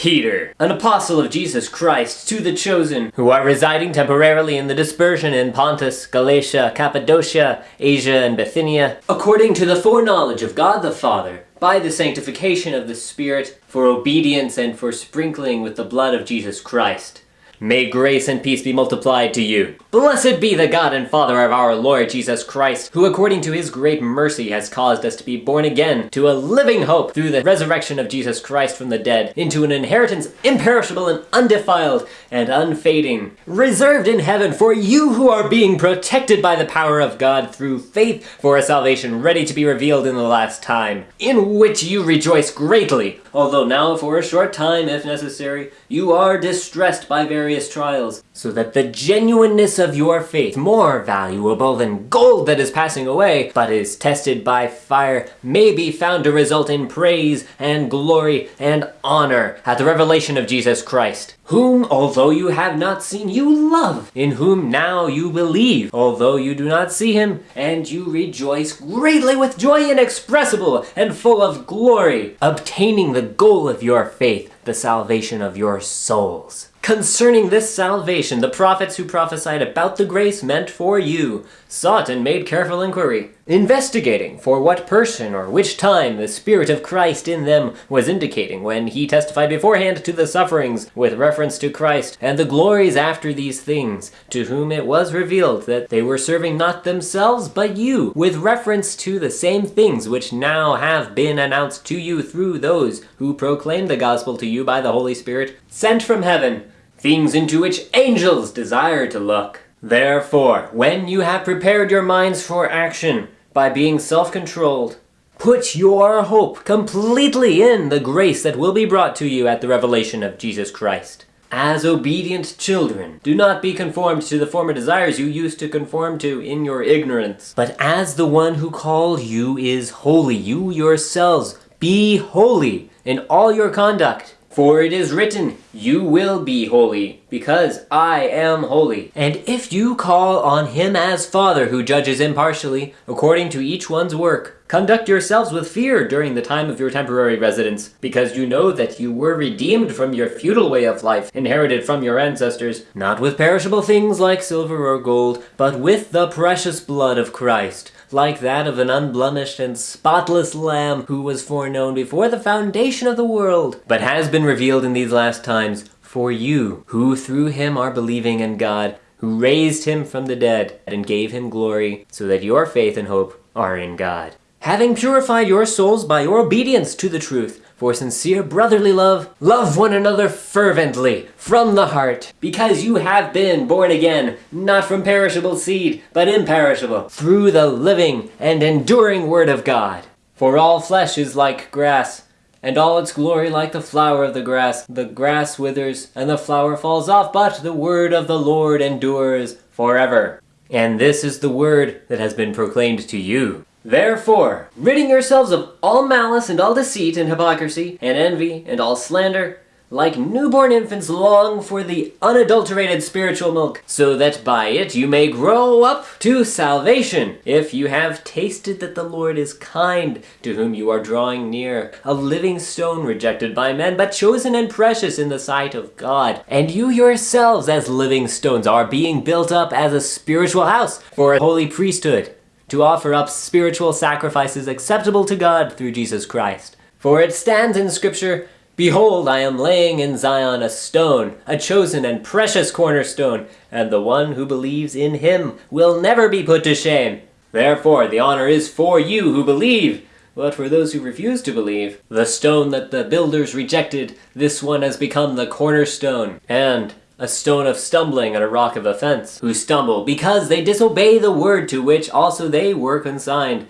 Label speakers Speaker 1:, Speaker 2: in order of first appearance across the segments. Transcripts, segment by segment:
Speaker 1: Peter, an apostle of Jesus Christ, to the chosen, who are residing temporarily in the dispersion in Pontus, Galatia, Cappadocia, Asia, and Bithynia, according to the foreknowledge of God the Father, by the sanctification of the Spirit, for obedience and for sprinkling with the blood of Jesus Christ. May grace and peace be multiplied to you. Blessed be the God and Father of our Lord Jesus Christ, who according to his great mercy has caused us to be born again to a living hope through the resurrection of Jesus Christ from the dead, into an inheritance imperishable and undefiled and unfading, reserved in heaven for you who are being protected by the power of God through faith for a salvation ready to be revealed in the last time, in which you rejoice greatly, although now for a short time, if necessary, you are distressed by various trials, so that the genuineness of your faith, more valuable than gold that is passing away, but is tested by fire, may be found to result in praise and glory and honor at the revelation of Jesus Christ, whom, although you have not seen, you love, in whom now you believe, although you do not see him, and you rejoice greatly with joy inexpressible and full of glory, obtaining the goal of your faith, the salvation of your souls. Concerning this salvation, the prophets who prophesied about the grace meant for you sought and made careful inquiry, investigating for what person or which time the Spirit of Christ in them was indicating when he testified beforehand to the sufferings with reference to Christ and the glories after these things, to whom it was revealed that they were serving not themselves but you, with reference to the same things which now have been announced to you through those who proclaim the gospel to you by the Holy Spirit, sent from heaven, things into which angels desire to look. Therefore, when you have prepared your minds for action by being self-controlled, put your hope completely in the grace that will be brought to you at the revelation of Jesus Christ. As obedient children, do not be conformed to the former desires you used to conform to in your ignorance, but as the one who called you is holy, you yourselves be holy in all your conduct. For it is written, You will be holy, because I am holy. And if you call on him as Father who judges impartially, according to each one's work, conduct yourselves with fear during the time of your temporary residence, because you know that you were redeemed from your futile way of life, inherited from your ancestors, not with perishable things like silver or gold, but with the precious blood of Christ, like that of an unblemished and spotless lamb who was foreknown before the foundation of the world, but has been revealed in these last times for you, who through him are believing in God, who raised him from the dead and gave him glory, so that your faith and hope are in God. Having purified your souls by your obedience to the truth, for sincere brotherly love, love one another fervently, from the heart, because you have been born again, not from perishable seed, but imperishable, through the living and enduring word of God. For all flesh is like grass, and all its glory like the flower of the grass. The grass withers, and the flower falls off, but the word of the Lord endures forever. And this is the word that has been proclaimed to you. Therefore, ridding yourselves of all malice and all deceit and hypocrisy and envy and all slander, like newborn infants long for the unadulterated spiritual milk, so that by it you may grow up to salvation, if you have tasted that the Lord is kind, to whom you are drawing near, a living stone rejected by men, but chosen and precious in the sight of God. And you yourselves as living stones are being built up as a spiritual house for a holy priesthood, to offer up spiritual sacrifices acceptable to God through Jesus Christ. For it stands in Scripture, Behold, I am laying in Zion a stone, a chosen and precious cornerstone, and the one who believes in him will never be put to shame. Therefore, the honor is for you who believe. But for those who refuse to believe, the stone that the builders rejected, this one has become the cornerstone, and a stone of stumbling and a rock of offense, who stumble because they disobey the word to which also they were consigned.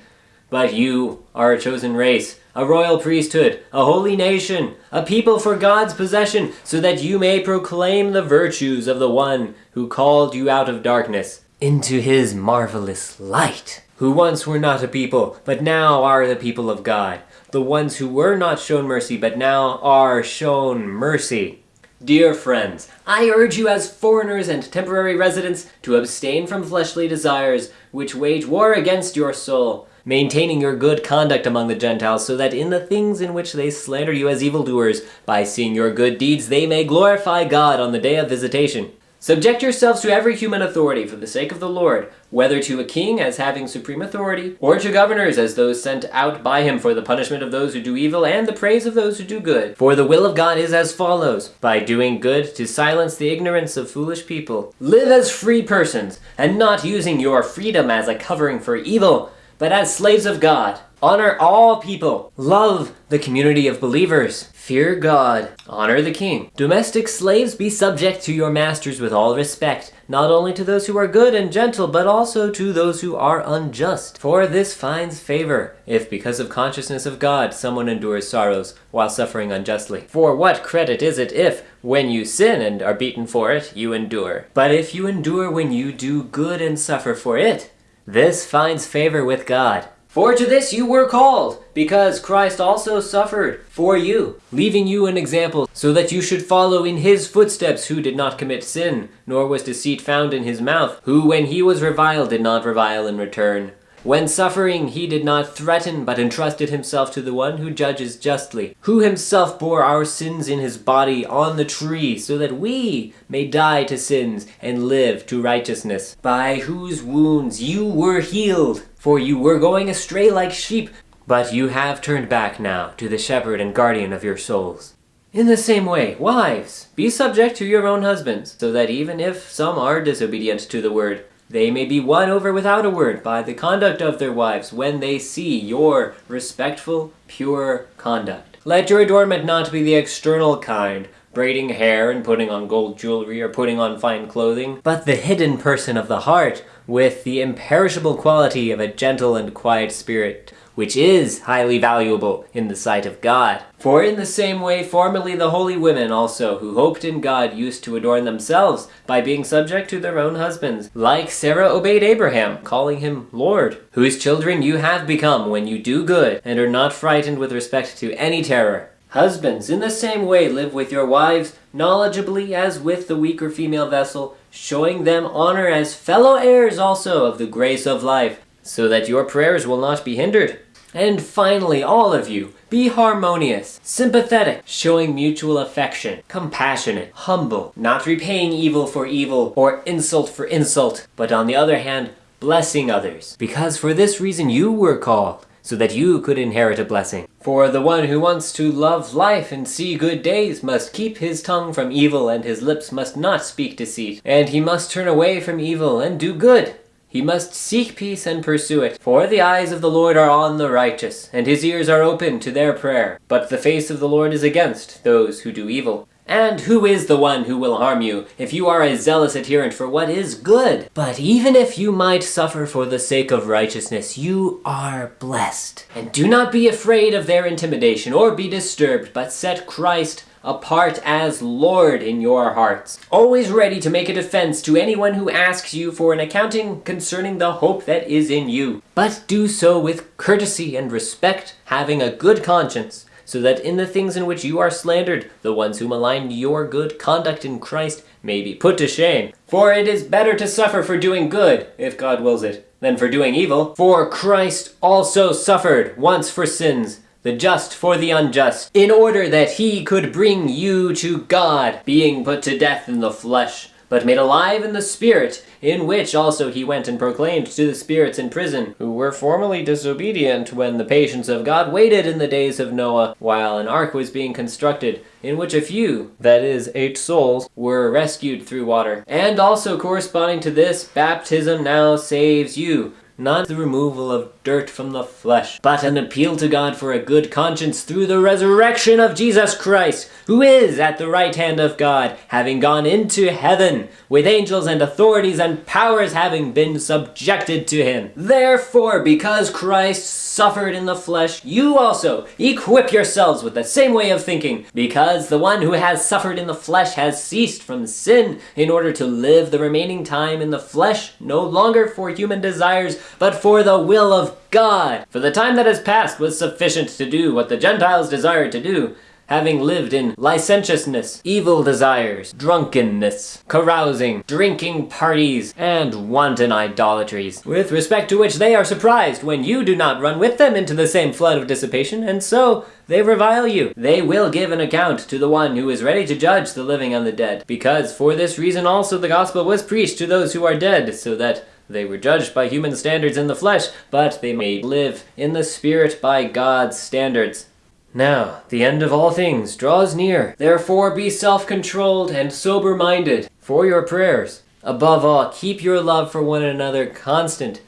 Speaker 1: But you are a chosen race, a royal priesthood, a holy nation, a people for God's possession, so that you may proclaim the virtues of the one who called you out of darkness into his marvelous light, who once were not a people, but now are the people of God, the ones who were not shown mercy, but now are shown mercy. Dear friends, I urge you as foreigners and temporary residents to abstain from fleshly desires, which wage war against your soul, maintaining your good conduct among the Gentiles, so that in the things in which they slander you as evildoers, by seeing your good deeds they may glorify God on the day of visitation. Subject yourselves to every human authority for the sake of the Lord, whether to a king as having supreme authority, or to governors as those sent out by him for the punishment of those who do evil and the praise of those who do good. For the will of God is as follows by doing good to silence the ignorance of foolish people. Live as free persons, and not using your freedom as a covering for evil, but as slaves of God. Honor all people. Love the community of believers. Fear God. Honor the king. Domestic slaves, be subject to your masters with all respect, not only to those who are good and gentle, but also to those who are unjust. For this finds favor, if because of consciousness of God someone endures sorrows while suffering unjustly. For what credit is it if, when you sin and are beaten for it, you endure? But if you endure when you do good and suffer for it, this finds favor with God. For to this you were called, because Christ also suffered for you, leaving you an example, so that you should follow in his footsteps, who did not commit sin, nor was deceit found in his mouth, who when he was reviled did not revile in return. When suffering, he did not threaten, but entrusted himself to the one who judges justly, who himself bore our sins in his body on the tree, so that we may die to sins and live to righteousness, by whose wounds you were healed. For you were going astray like sheep, but you have turned back now to the shepherd and guardian of your souls. In the same way, wives, be subject to your own husbands, so that even if some are disobedient to the word, they may be won over without a word by the conduct of their wives when they see your respectful, pure conduct. Let your adornment not be the external kind, braiding hair and putting on gold jewelry or putting on fine clothing, but the hidden person of the heart, with the imperishable quality of a gentle and quiet spirit, which is highly valuable in the sight of God. For in the same way formerly the holy women also, who hoped in God, used to adorn themselves by being subject to their own husbands, like Sarah obeyed Abraham, calling him Lord, whose children you have become when you do good, and are not frightened with respect to any terror. Husbands, in the same way live with your wives, knowledgeably as with the weaker female vessel, showing them honor as fellow heirs also of the grace of life, so that your prayers will not be hindered. And finally, all of you, be harmonious, sympathetic, showing mutual affection, compassionate, humble, not repaying evil for evil or insult for insult, but on the other hand, blessing others. Because for this reason you were called, so that you could inherit a blessing. For the one who wants to love life and see good days must keep his tongue from evil and his lips must not speak deceit. And he must turn away from evil and do good. He must seek peace and pursue it. For the eyes of the Lord are on the righteous, and his ears are open to their prayer. But the face of the Lord is against those who do evil. And who is the one who will harm you, if you are a zealous adherent for what is good? But even if you might suffer for the sake of righteousness, you are blessed. And do not be afraid of their intimidation, or be disturbed, but set Christ apart as Lord in your hearts, always ready to make a defense to anyone who asks you for an accounting concerning the hope that is in you. But do so with courtesy and respect, having a good conscience, so that in the things in which you are slandered, the ones who malign your good conduct in Christ may be put to shame. For it is better to suffer for doing good, if God wills it, than for doing evil. For Christ also suffered once for sins, the just for the unjust, in order that he could bring you to God, being put to death in the flesh, but made alive in the spirit, in which also he went and proclaimed to the spirits in prison, who were formerly disobedient when the patience of God waited in the days of Noah, while an ark was being constructed, in which a few, that is, eight souls, were rescued through water. And also corresponding to this, baptism now saves you, not the removal of dirt from the flesh, but an appeal to God for a good conscience through the resurrection of Jesus Christ, who is at the right hand of God, having gone into heaven, with angels and authorities and powers having been subjected to him. Therefore, because Christ suffered in the flesh, you also equip yourselves with the same way of thinking, because the one who has suffered in the flesh has ceased from sin in order to live the remaining time in the flesh, no longer for human desires, but for the will of God. For the time that has passed was sufficient to do what the Gentiles desired to do, having lived in licentiousness, evil desires, drunkenness, carousing, drinking parties, and wanton idolatries, with respect to which they are surprised when you do not run with them into the same flood of dissipation, and so they revile you. They will give an account to the one who is ready to judge the living and the dead, because for this reason also the gospel was preached to those who are dead, so that they were judged by human standards in the flesh, but they may live in the spirit by God's standards. Now, the end of all things draws near. Therefore be self-controlled and sober-minded for your prayers. Above all, keep your love for one another constant,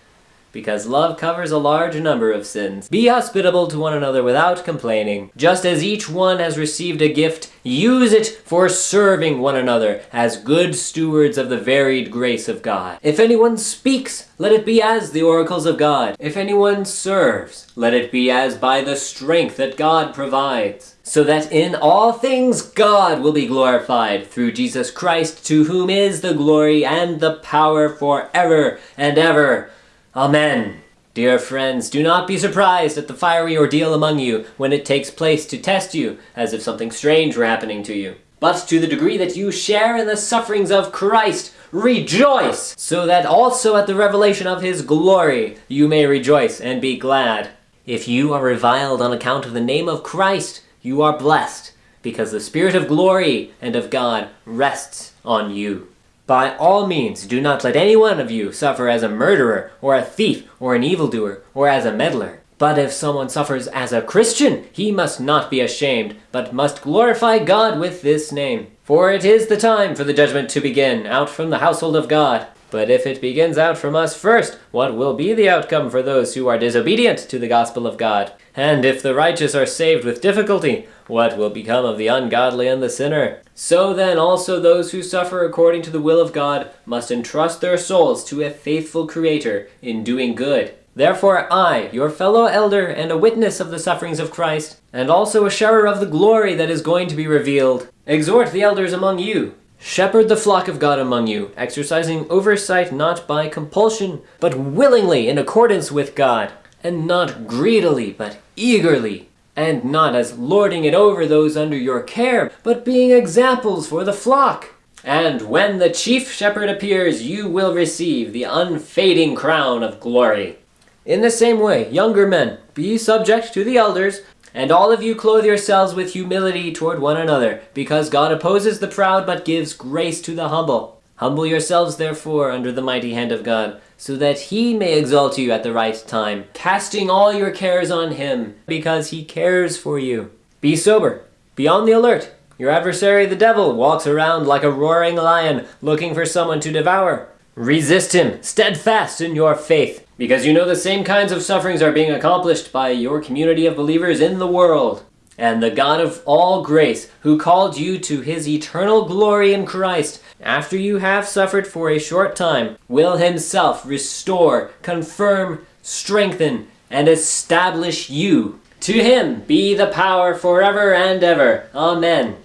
Speaker 1: because love covers a large number of sins. Be hospitable to one another without complaining. Just as each one has received a gift, use it for serving one another as good stewards of the varied grace of God. If anyone speaks, let it be as the oracles of God. If anyone serves, let it be as by the strength that God provides. So that in all things God will be glorified through Jesus Christ, to whom is the glory and the power forever and ever. Amen. Dear friends, do not be surprised at the fiery ordeal among you when it takes place to test you, as if something strange were happening to you. But to the degree that you share in the sufferings of Christ, rejoice, so that also at the revelation of his glory you may rejoice and be glad. If you are reviled on account of the name of Christ, you are blessed, because the Spirit of glory and of God rests on you. By all means, do not let any one of you suffer as a murderer, or a thief, or an evildoer, or as a meddler. But if someone suffers as a Christian, he must not be ashamed, but must glorify God with this name. For it is the time for the judgment to begin, out from the household of God. But if it begins out from us first, what will be the outcome for those who are disobedient to the gospel of God? And if the righteous are saved with difficulty, what will become of the ungodly and the sinner? So then also those who suffer according to the will of God must entrust their souls to a faithful Creator in doing good. Therefore I, your fellow elder and a witness of the sufferings of Christ, and also a sharer of the glory that is going to be revealed, exhort the elders among you Shepherd the flock of God among you, exercising oversight not by compulsion, but willingly in accordance with God, and not greedily, but eagerly, and not as lording it over those under your care, but being examples for the flock. And when the chief shepherd appears, you will receive the unfading crown of glory. In the same way, younger men, be subject to the elders, and all of you clothe yourselves with humility toward one another, because God opposes the proud but gives grace to the humble. Humble yourselves therefore under the mighty hand of God, so that he may exalt you at the right time, casting all your cares on him, because he cares for you. Be sober, be on the alert. Your adversary the devil walks around like a roaring lion, looking for someone to devour. Resist him, steadfast in your faith, because you know the same kinds of sufferings are being accomplished by your community of believers in the world. And the God of all grace, who called you to his eternal glory in Christ, after you have suffered for a short time, will himself restore, confirm, strengthen, and establish you. To him be the power forever and ever. Amen.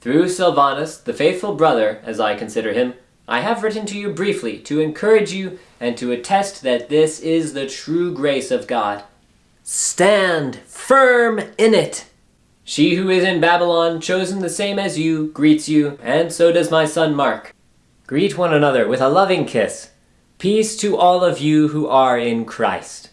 Speaker 1: Through Silvanus, the faithful brother, as I consider him, I have written to you briefly to encourage you and to attest that this is the true grace of God. Stand firm in it. She who is in Babylon, chosen the same as you, greets you, and so does my son Mark. Greet one another with a loving kiss. Peace to all of you who are in Christ.